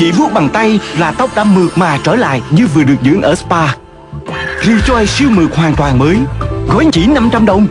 Chỉ vuốt bằng tay là tóc đã mượt mà trở lại như vừa được dưỡng ở spa. Rejoice siêu mượt hoàn toàn mới, Gói chỉ 500 đồng.